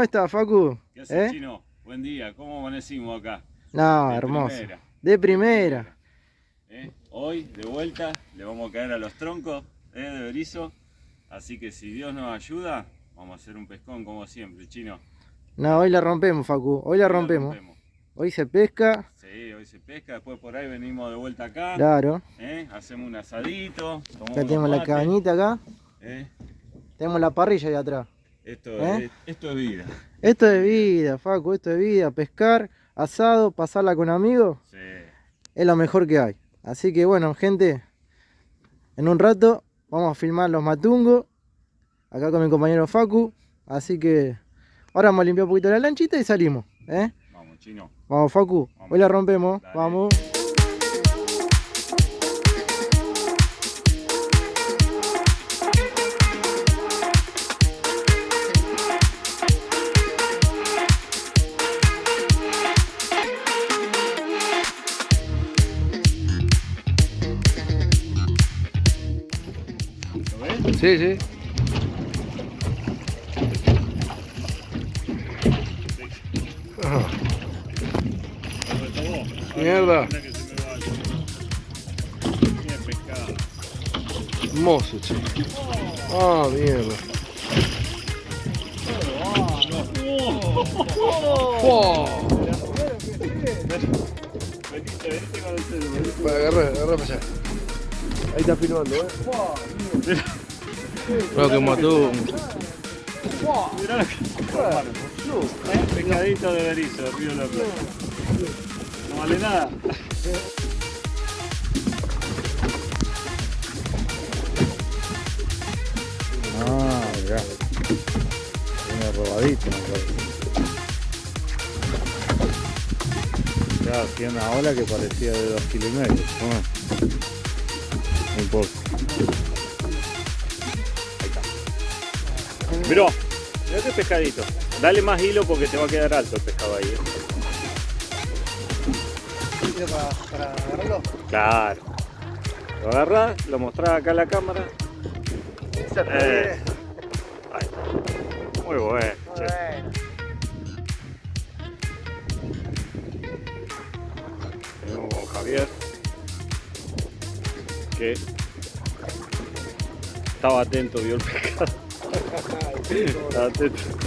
¿cómo estás, Facu? ¿Qué haces, ¿Eh? Chino? Buen día, ¿cómo amanecimos acá? No, hermoso. De primera. ¿Eh? Hoy, de vuelta, le vamos a caer a los troncos ¿eh? de berizo. Así que si Dios nos ayuda, vamos a hacer un pescón como siempre, Chino. No, hoy la rompemos, Facu. Hoy la rompemos. Hoy se pesca. Sí, hoy se pesca. Después por ahí venimos de vuelta acá. Claro. ¿Eh? Hacemos un asadito. Ya tenemos la cabañita acá. ¿Eh? Tenemos la parrilla ahí atrás. Esto, es, esto es vida. Esto es vida, Facu. Esto es vida. Pescar, asado, pasarla con amigos. Sí. Es lo mejor que hay. Así que bueno, gente. En un rato vamos a filmar los matungos. Acá con mi compañero Facu. Así que ahora vamos a limpiar un poquito la lanchita y salimos. ¿eh? Vamos, chino. Vamos, Facu. Hoy la rompemos. Vamos. Sí, sí. Mierda. Hermoso, che. Ah, mierda. Oh. Agarra, agarra para allá. Ahí está filmando, eh. Creo que mató. Mirá lo que. Pescadito de berizo, Río La Plata. No vale nada. Ah, mirá. Tiene robadito, me parece. Ya, hacía una ola que parecía de dos kilos y medio. Un mirá este pescadito. Dale más hilo porque te va a quedar alto el pescado ahí. ¿eh? Para, agarrarlo? Claro. Lo agarras, lo mostrás acá a la cámara. Eh. Muy bueno. Muy bueno. Tenemos con Javier que estaba atento, vio el pescado.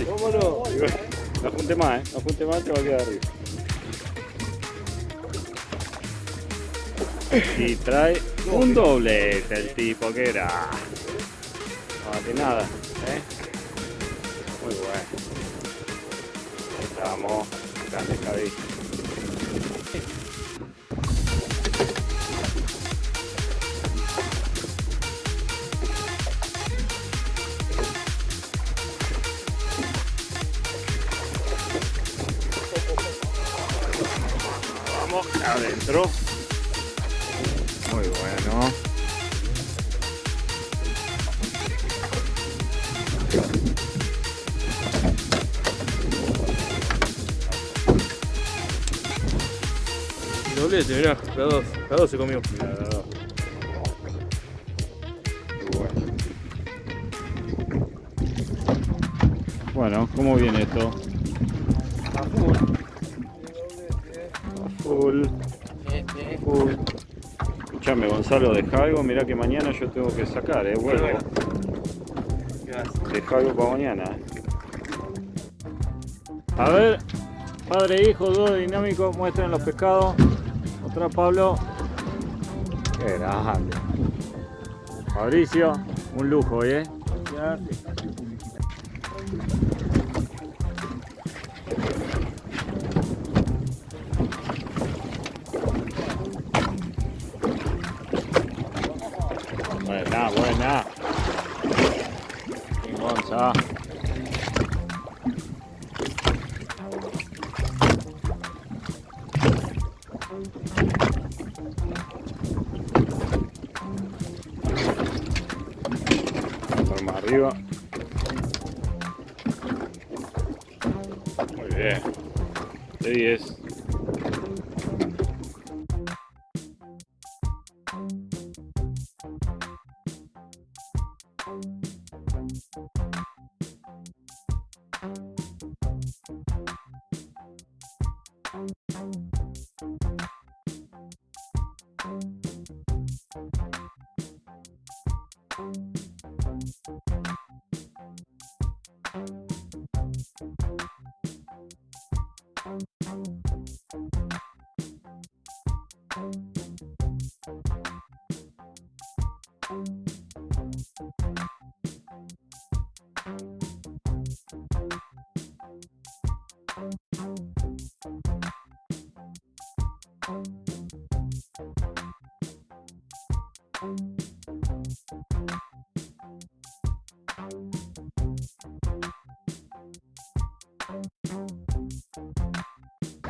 Vámonos. No apunte más, ¿eh? No apunte más, te va a quedar arriba. Y trae un doblete el tipo que era. No, que nada, ¿eh? Muy bueno. Estamos, grande cabeza. Adentro. Muy bueno. Doblete, mirá, la dos, la dos se comió. Mirá. Bueno, ¿cómo viene esto? Full. Full. Escuchame, Gonzalo, deja algo. Mirá que mañana yo tengo que sacar, eh. Vuelvo. Deja algo para mañana. A ver, padre e hijo, dos dinámicos, muestren los pescados. Otra Pablo. Qué grande. Fabricio, un lujo, ¿eh? Buena, buena. Gonza. Más arriba. Muy bien. De 10.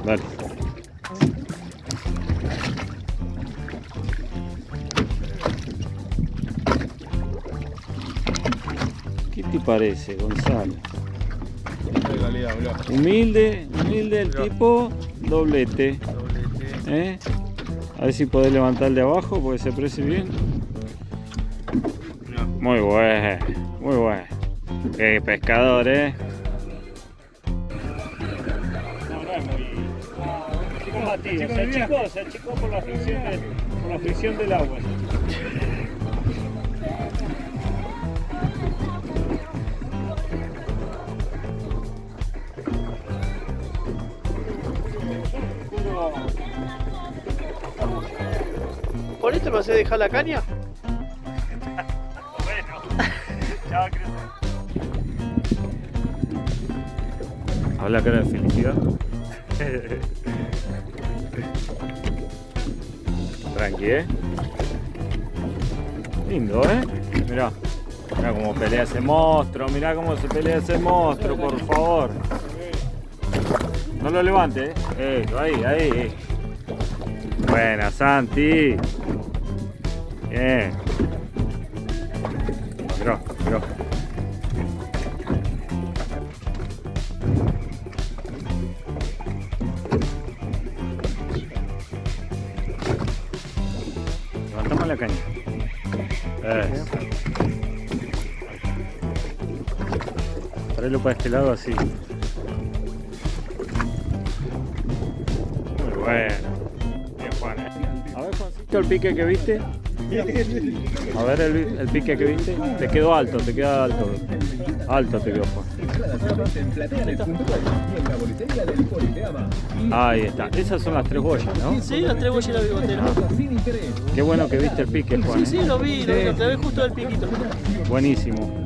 Dale. ¿Qué te parece, Gonzalo? Humilde, humilde el tipo, doblete. ¿Eh? A ver si podés levantar el de abajo porque se aprecia bien. Muy bueno, muy bueno. Qué pescador, eh. Se achicó, se achicó por la fricción, del- por la fricción del agua. ¿Por esto me hace dejar la caña? Bueno, ya va a crecer. Habla cara de felicidad. Tranqui, ¿eh? Lindo, ¿eh? Mirá. Mirá cómo pelea ese monstruo. Mirá cómo se pelea ese monstruo, por favor. No lo levante, ¿eh? Ahí, ahí. Buena, Santi. Bien. Mirá, la caña. Eso. Traelo para este lado así. Muy bueno. Bien, Juan. ¿eh? A ver, Juancito, el pique que viste. A ver el, el pique que viste. Te quedó alto, te queda alto. Alto te quedó, Juan. Ahí está. Esas son las tres boyas, ¿no? Sí, las tres boyas y la bigotera. Qué bueno que viste el pique, Juan. Sí, ¿eh? sí, lo vi, lo vi, lo clavé justo del piquito. Buenísimo.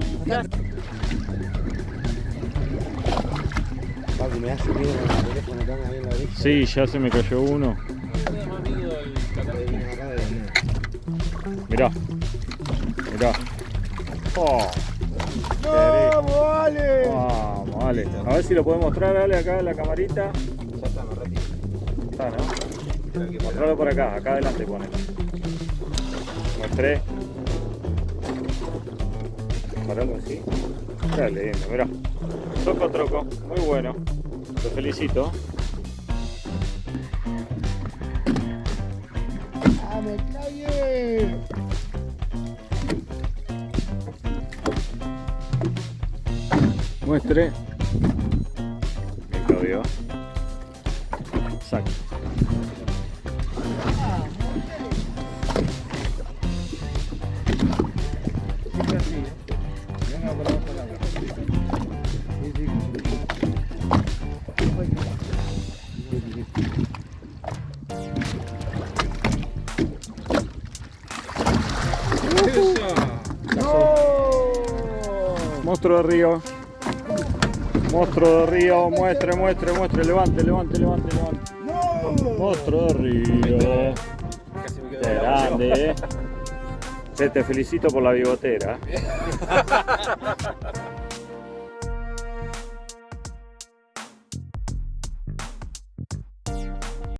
Papi, me hace miedo con el teléfono que anda ahí en la orilla. Sí, ya se me cayó uno. Mirá. Mirá. Oh. ¡Vamos, vale! Vamos, vale. A ver si lo podemos mostrar, dale, acá en la camarita. Está, ¿no? Mostralo por acá, acá adelante pone. Mostré. Paralo así. Está lindo, mirá. Toco troco, muy bueno. Te felicito. Muestre. Me Claudio. Exacto. Monstruo de río. Monstruo de río, muestre, muestre, muestre, levante, levante, levante, levante. Monstruo de río. Grande, eh. Te felicito por la bigotera.